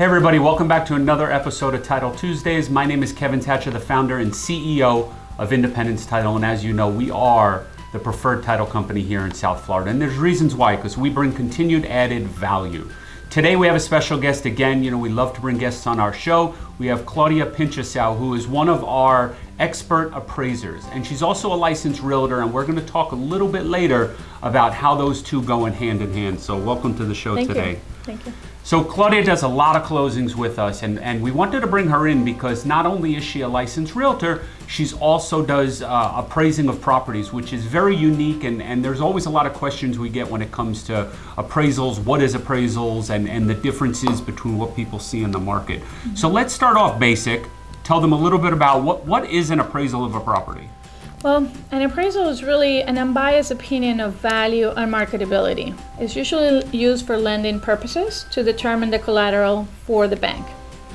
Hey everybody, welcome back to another episode of Title Tuesdays. My name is Kevin Thatcher, the founder and CEO of Independence Title, and as you know, we are the preferred title company here in South Florida. And there's reasons why, because we bring continued added value. Today we have a special guest again. You know, we love to bring guests on our show. We have Claudia Pinchasau, who is one of our expert appraisers, and she's also a licensed realtor, and we're gonna talk a little bit later about how those two go in hand in hand. So welcome to the show Thank today. you. Thank you. So Claudia does a lot of closings with us, and, and we wanted to bring her in because not only is she a licensed realtor, she's also does uh, appraising of properties, which is very unique, and, and there's always a lot of questions we get when it comes to appraisals, what is appraisals, and, and the differences between what people see in the market. So let's start off basic, tell them a little bit about what, what is an appraisal of a property? Well, an appraisal is really an unbiased opinion of value and marketability. It's usually used for lending purposes to determine the collateral for the bank.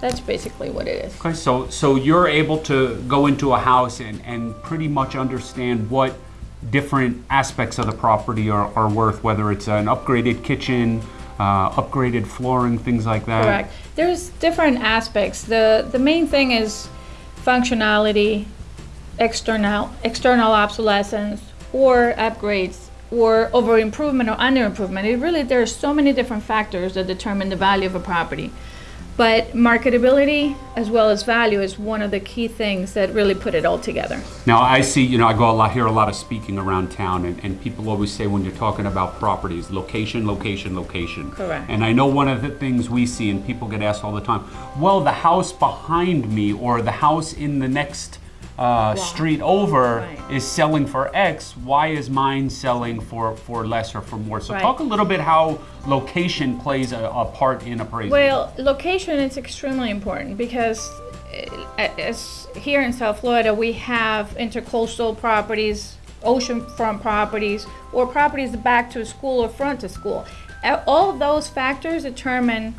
That's basically what it is. Okay, so so you're able to go into a house and, and pretty much understand what different aspects of the property are, are worth, whether it's an upgraded kitchen, uh, upgraded flooring, things like that. Correct. There's different aspects. The the main thing is functionality, external external obsolescence, or upgrades, or over improvement or under improvement. It really there are so many different factors that determine the value of a property. But marketability as well as value is one of the key things that really put it all together. Now I see, you know, I go a lot, hear a lot of speaking around town, and, and people always say when you're talking about properties, location, location, location. Correct. And I know one of the things we see, and people get asked all the time, well, the house behind me or the house in the next uh, street over Right. is selling for X. Why is mine selling for for less or for more? So Right. talk a little bit how location plays a, a part in appraisal. Well, location is extremely important because uh, as here in South Florida, we have intercoastal properties, oceanfront properties, or properties back to school or front to school. All of those factors determine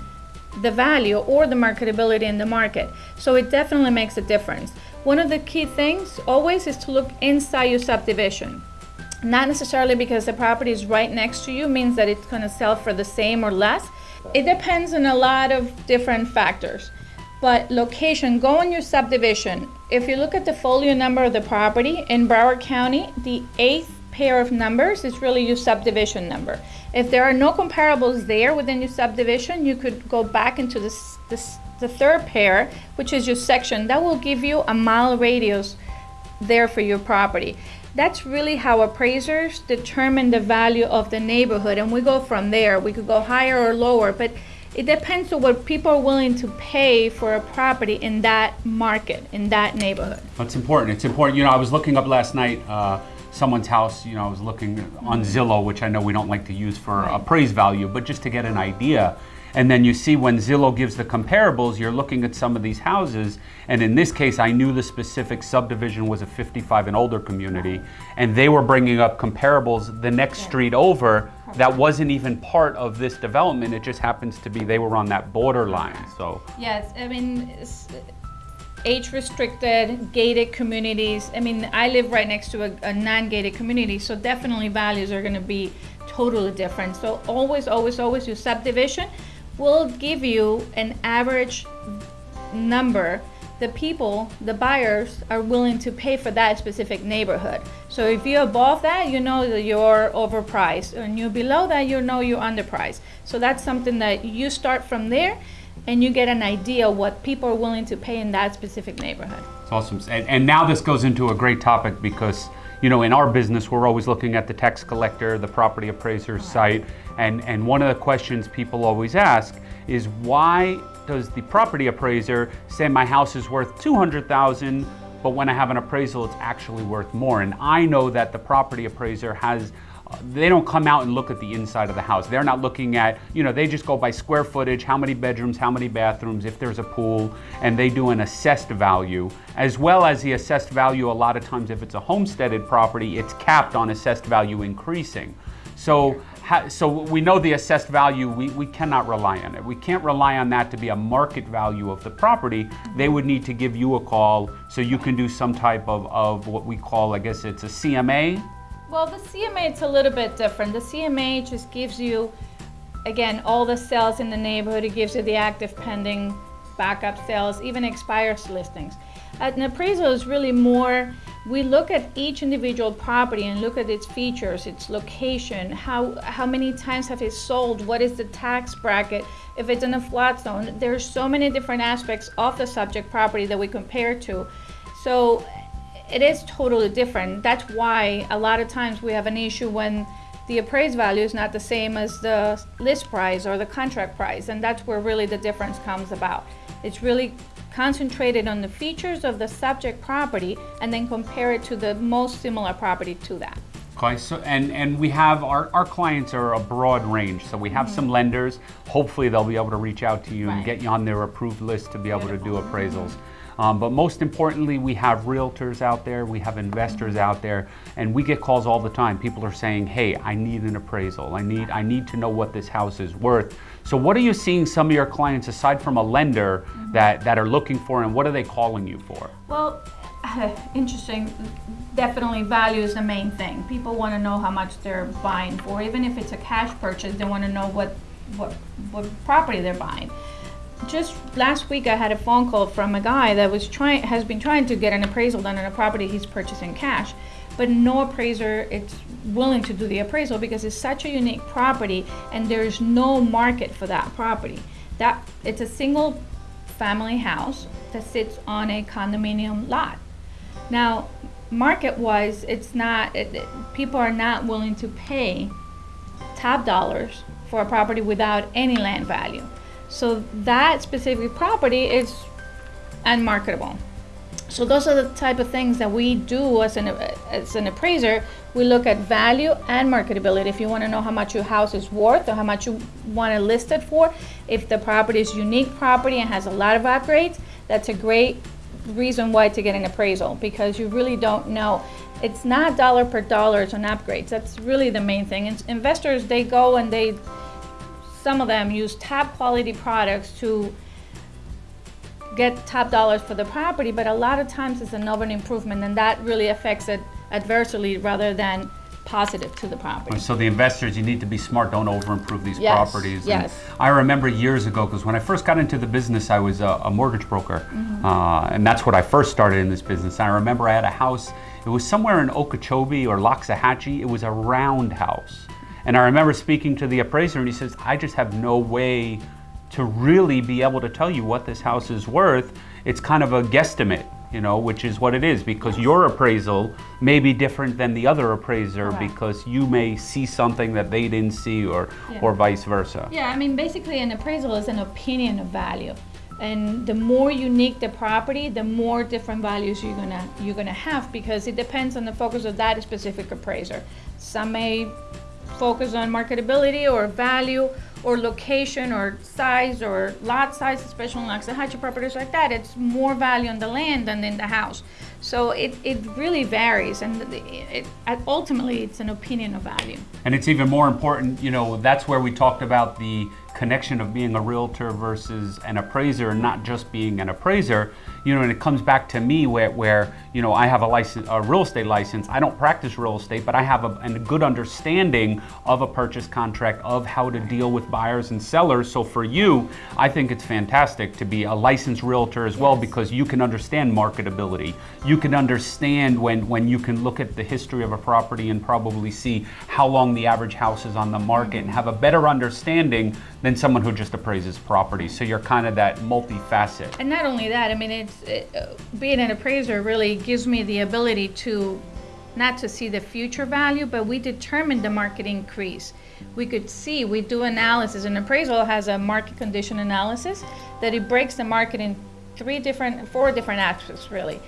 the value or the marketability in the market. So it definitely makes a difference. One of the key things always is to look inside your subdivision. Not necessarily because the property is right next to you means that it's going to sell for the same or less. It depends on a lot of different factors. But location, go in your subdivision. If you look at the folio number of the property in Broward County, the eighth pair of numbers is really your subdivision number. If there are no comparables there within your subdivision, you could go back into this, this the third pair, which is your section. That will give you a mile radius there for your property. That's really how appraisers determine the value of the neighborhood, and we go from there. We could go higher or lower, but it depends on what people are willing to pay for a property in that market, in that neighborhood. That's important. It's important. You know, I was looking up last night uh, someone's house. You know, I was looking on mm. Zillow, which I know we don't like to use for Right. appraised value, but just to get an idea. And then you see when Zillow gives the comparables, you're looking at some of these houses. And in this case, I knew the specific subdivision was a 55 and older community, and they were bringing up comparables the next street over that wasn't even part of this development. It just happens to be they were on that borderline. So. Yes, I mean, it's age restricted, gated communities. I mean, I live right next to a, a non gated community, so definitely values are going to be totally different. So, always, always, always, your subdivision will give you an average number the people, the buyers, are willing to pay for that specific neighborhood. So if you're above that, you know that you're overpriced, and you're below that, you know you're underpriced. So that's something that you start from there, and you get an idea what people are willing to pay in that specific neighborhood. It's awesome. And, and now this goes into a great topic because, you know, in our business, we're always looking at the tax collector, the property appraiser's site. And, and one of the questions people always ask is why does the property appraiser say my house is worth 200,000, but when I have an appraisal, it's actually worth more? And I know that the property appraiser has they don't come out and look at the inside of the house. They're not looking at, you know, they just go by square footage, how many bedrooms, how many bathrooms, if there's a pool, and they do an assessed value, as well as the assessed value. A lot of times, if it's a homesteaded property, it's capped on assessed value increasing. So, so we know the assessed value, we, we cannot rely on it. We can't rely on that to be a market value of the property. They would need to give you a call so you can do some type of, of what we call, I guess it's a CMA, Well, the CMA it's a little bit different. The CMA just gives you again, all the sales in the neighborhood, it gives you the active pending, backup sales, even expires listings. An appraisal is really more, we look at each individual property and look at its features, its location, how, how many times have it sold, what is the tax bracket, if it's in a flat zone. There's so many different aspects of the subject property that we compare to. So it is totally different. That's why a lot of times we have an issue when the appraised value is not the same as the list price or the contract price, and that's where really the difference comes about. It's really concentrated on the features of the subject property and then compare it to the most similar property to that. Okay, so and and we have our our clients are a broad range. So we have mm-hmm. some lenders. Hopefully, they'll be able to reach out to you and get you on their approved list to be able to do appraisals. Um, but most importantly, we have realtors out there, we have investors out there, and we get calls all the time. People are saying, "Hey, I need an appraisal. I need I need to know what this house is worth." So, what are you seeing some of your clients aside from a lender that that are looking for, and what are they calling you for? Well, interesting. Definitely value is the main thing. People want to know how much they're buying for. Even if it's a cash purchase, they want to know what, what, what property they're buying. Just last week, I had a phone call from a guy that was trying, has been trying to get an appraisal done on a property he's purchasing cash, but no appraiser is willing to do the appraisal because it's such a unique property and there's no market for that property. That it's a single family house that sits on a condominium lot. Now, market-wise, it's not. It, it- people are not willing to pay top dollars for a property without any land value. So that specific property is unmarketable. So those are the type of things that we do as an as an appraiser. We look at value and marketability. If you want to know how much your house is worth or how much you want to list it for, if the property is unique property and has a lot of upgrades, that's a great reason why to get an appraisal because you really don't know. It's not dollar per dollars on upgrades. That's really the main thing. And investors they go and they some of them use top quality products to get top dollars for the property, but a lot of times it's an over improvement, and that really affects it adversely rather than positive to the property. So the investors, you need to be smart. Don't over-improve these Yes, properties. And yes. I remember years ago, because when I first got into the business, I was a, a mortgage broker, Mm-hmm. uh, and that's what I first started in this business. I remember I had a house. It was somewhere in Okeechobee or Loxahatchee. It was a round house, and I remember speaking to the appraiser, and he says, "I just have no way to really be able to tell you what this house is worth. It's kind of a guesstimate." You know, which is what it is because your appraisal may be different than the other appraiser Correct. because you may see something that they didn't see or Yeah. or vice versa. Yeah, I mean, basically, an appraisal is an opinion of value, and the more unique the property, the more different values you're gonna you're gonna have because it depends on the focus of that specific appraiser. Some may focus on marketability or value or location or size or lot size, especially in Loxahatchee properties like that. It's more value on the land than in the house. So it, it really varies, and it, it, ultimately, it's an opinion of value. And it's even more important, you know, that's where we talked about the connection of being a realtor versus an appraiser not just being an appraiser. You know, and it comes back to me where, where you know, I have a license, a real estate license. I don't practice real estate, but I have a, a good understanding of a purchase contract, of how to deal with buyers and sellers. So for you, I think it's fantastic to be a licensed realtor as well because you can understand marketability. You can understand when, when you can look at the history of a property and probably see how long the average house is on the market and have a better understanding than someone who just appraises property. So you're kind of that multifaceted. And not only that, I mean, it's it, uh, being an appraiser really gives me the ability to not to see the future value, but we determine the market increase. We could see, we do analysis. An appraisal has a market condition analysis that it breaks the market in three different, four different aspects really.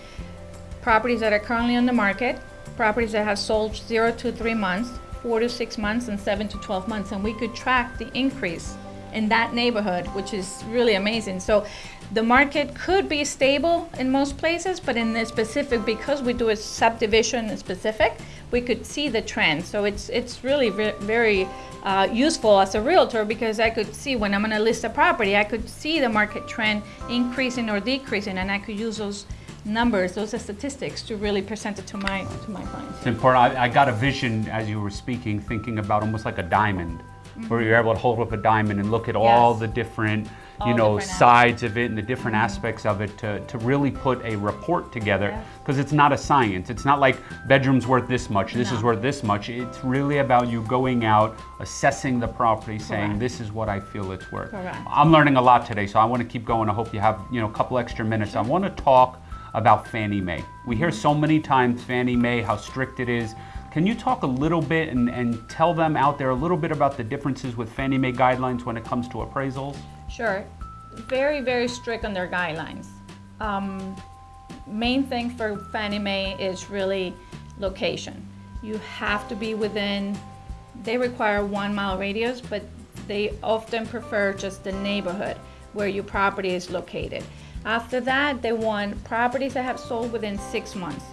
Properties that are currently on the market, properties that have sold zero to three months, four to six months, and seven to 12 months. And we could track the increase in that neighborhood, which is really amazing. So the market could be stable in most places, but in the specific, because we do a subdivision specific, we could see the trend. So it's it's really ve- very uh, useful as a realtor because I could see when I'm going to list a property, I could see the market trend increasing or decreasing, and I could use those numbers, those statistics, to really present it to my to my clients. It's important. I, I got a vision as you were speaking, thinking about almost like a diamond. Where you're able to hold up a diamond and look at all the different, you All know, different sides of it and the different aspects of it to, to really put a report together. Yes. Because it's not a science. It's not like bedroom's worth this much, this is worth this much. It's really about you going out, assessing the property, saying, this is what I feel it's worth. Correct. I'm learning a lot today, so I want to keep going. I hope you have, you know, a couple extra minutes. I want to talk about Fannie Mae. We hear so many times Fannie Mae, how strict it is. Can you talk a little bit and, and tell them out there a little bit about the differences with Fannie Mae guidelines when it comes to appraisals? Sure. Very, very strict on their guidelines. Um, main thing for Fannie Mae is really location. You have to be within, they require one mile radius, but they often prefer just the neighborhood where your property is located. After that, they want properties that have sold within six months.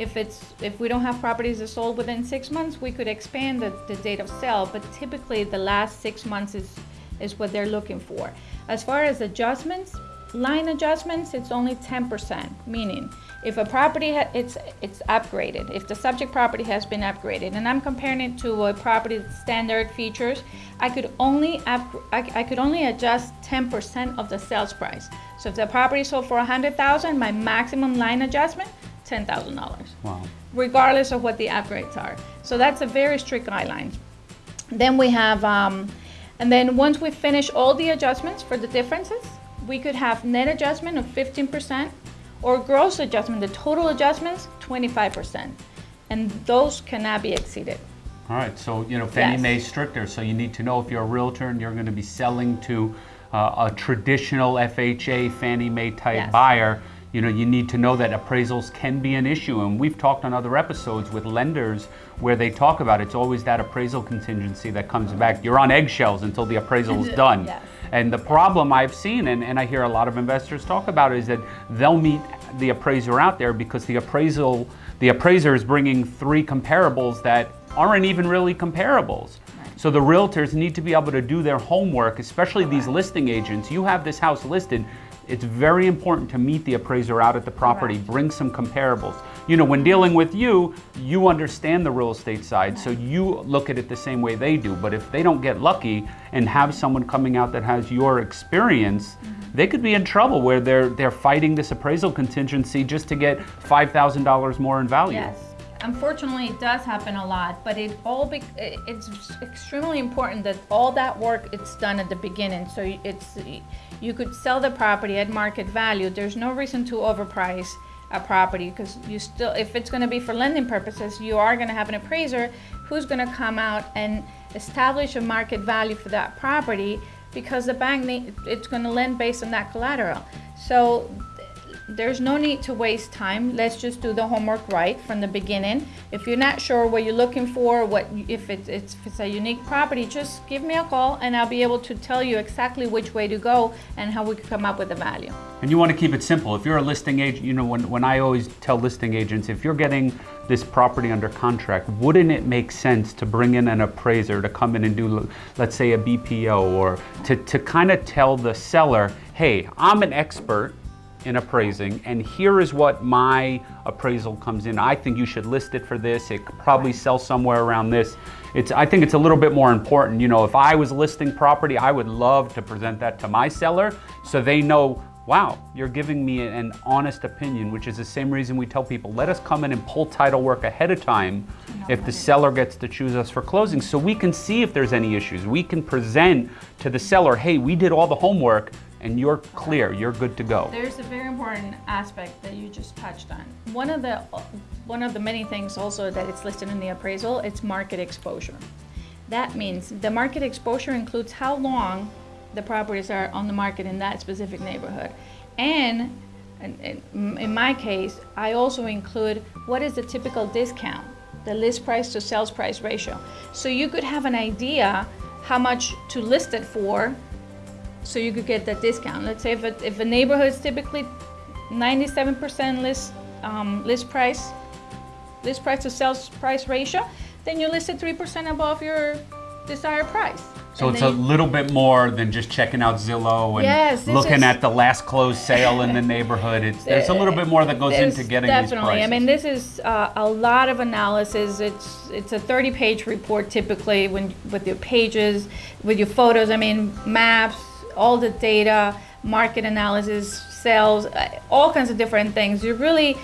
If it's, if we don't have properties that sold within six months, we could expand the, the date of sale, but typically the last six months is, is what they're looking for. As far as adjustments, line adjustments, it's only ten percent, meaning if a property, it's, it's upgraded, if the subject property has been upgraded, and I'm comparing it to a property standard features, I could only up, I, I could only adjust ten percent of the sales price. So if the property sold for a hundred thousand, my maximum line adjustment, ten thousand dollars Wow. regardless of what the upgrades are. So that's a very strict guideline. Then we have, um, and then once we finish all the adjustments for the differences, we could have net adjustment of fifteen percent or gross adjustment, the total adjustments, twenty-five percent. And those cannot be exceeded. All right, so you know Fannie Yes. Mae's stricter, so you need to know if you're a realtor and you're going to be selling to uh, a traditional FHA Fannie Mae type Yes. buyer. You know, you need to know that appraisals can be an issue, and we've talked on other episodes with lenders where they talk about it's always that appraisal contingency that comes back. You're on eggshells until the appraisal is done. Yes. And the problem I've seen, and, and I hear a lot of investors talk about, is that they'll meet the appraiser out there because the appraisal, the appraiser is bringing three comparables that aren't even really comparables. So the realtors need to be able to do their homework, especially these listing agents. You have this house listed. It's very important to meet the appraiser out at the property, Correct. bring some comparables. You know, when dealing with you, you understand the real estate side, so you look at it the same way they do. But if they don't get lucky and have someone coming out that has your experience, mm-hmm. they could be in trouble where they're they're fighting this appraisal contingency just to get five thousand dollars more in value. Yes. Unfortunately, it does happen a lot, but it all be, it's extremely important that all that work it's done at the beginning. So it's you could sell the property at market value. There's no reason to overprice a property because you still, if it's going to be for lending purposes, you are going to have an appraiser who's going to come out and establish a market value for that property because the bank it's going to lend based on that collateral. So there's no need to waste time. Let's just do the homework right from the beginning. If you're not sure what you're looking for, what if it's, it's if it's a unique property, just give me a call and I'll be able to tell you exactly which way to go and how we can come up with a value. And you want to keep it simple. If you're a listing agent, you know, when, when I always tell listing agents, if you're getting this property under contract, wouldn't it make sense to bring in an appraiser to come in and do, let's say, a BPO or to, to kind of tell the seller, hey, I'm an expert in appraising and here is what my appraisal comes in. I think you should list it for this. It could probably sell somewhere around this. It's, I think it's a little bit more important. You know, if I was listing property, I would love to present that to my seller so they know wow, you're giving me an honest opinion, which is the same reason we tell people, let us come in and pull title work ahead of time if the seller gets to choose us for closing so we can see if there's any issues. We can present to the seller, hey, we did all the homework and you're clear, you're good to go. There's a very important aspect that you just touched on. One of the one of the many things also that it's listed in the appraisal, it's market exposure. That means the market exposure includes how long the properties are on the market in that specific neighborhood. And in, my case, I also include what is the typical discount, the list price to sales price ratio. So you could have an idea how much to list it for so you could get that discount. Let's say if a, if a neighborhood is typically 97% list um, list price, list price to sales price ratio, then you list it 3% above your desired price. So And it's a little bit more than just checking out Zillow and Yes, looking is- at the last closed sale in the neighborhood. It's there's a little bit more that goes into getting these definitely. prices. I mean, this is uh, a lot of analysis. It's it's a 30-page report typically when with your pages, with your photos. I mean, maps, all the data, market analysis, sales, uh, all kinds of different things. It really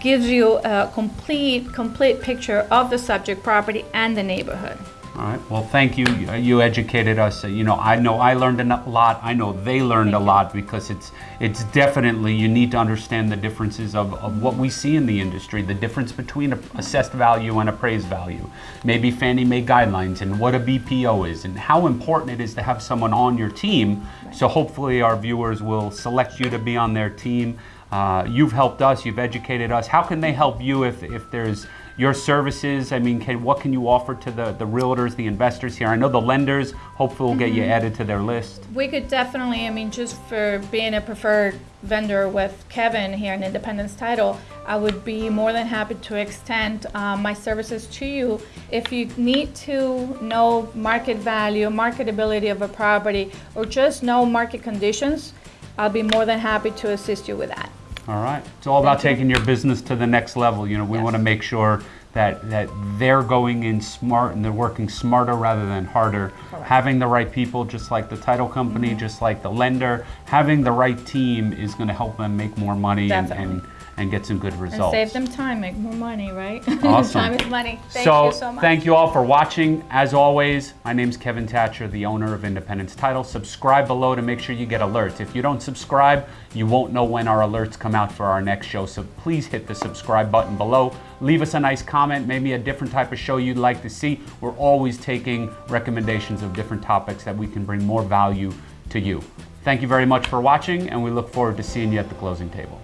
gives you a complete complete picture of the subject property and the neighborhood. All right. Well, thank you. You- educated us. You know, I know I learned a lot. I know they learned a lot because it's it's definitely you need to understand the differences of, of what we see in the industry, the difference between a assessed value and appraised value, maybe Fannie Mae guidelines and what a BPO is, and how important it is to have someone on your team. So hopefully our viewers will select you to be on their team. Uh, you've helped us. You've educated us. How can they help you if if there's your services? I mean, can, what can you offer to the, the realtors, the investors here? I know the lenders hopefully will get you added to their list. We could definitely, I mean, just for being a preferred vendor with Kevin here in Independence Title, I would be more than happy to extend um, my services to you. If you need to know market value, marketability of a property, or just know market conditions, I'll be more than happy to assist you with that. All right. It's all about taking your business to the next level. You know, we Yes. want to make sure that, that they're going in smart and they're working smarter rather than harder. Correct. Having the right people, just like the title company, Mm-hmm. just like the lender, having the right team is going to help them make more money Definitely. and, and get some good And results. save them time, make more money, right? Awesome. time is money. Thank so, you so much. thank you all for watching. As always, my name's Kevin Thatcher, the owner of Independence Title. Subscribe below to make sure you get alerts. If you don't subscribe, you won't know when our alerts come out for our next show. So please hit the subscribe button below. Leave us a nice comment, maybe a different type of show you'd like to see. We're always taking recommendations of different topics that we can bring more value to you. Thank you very much for watching, and we look forward to seeing you at the closing table.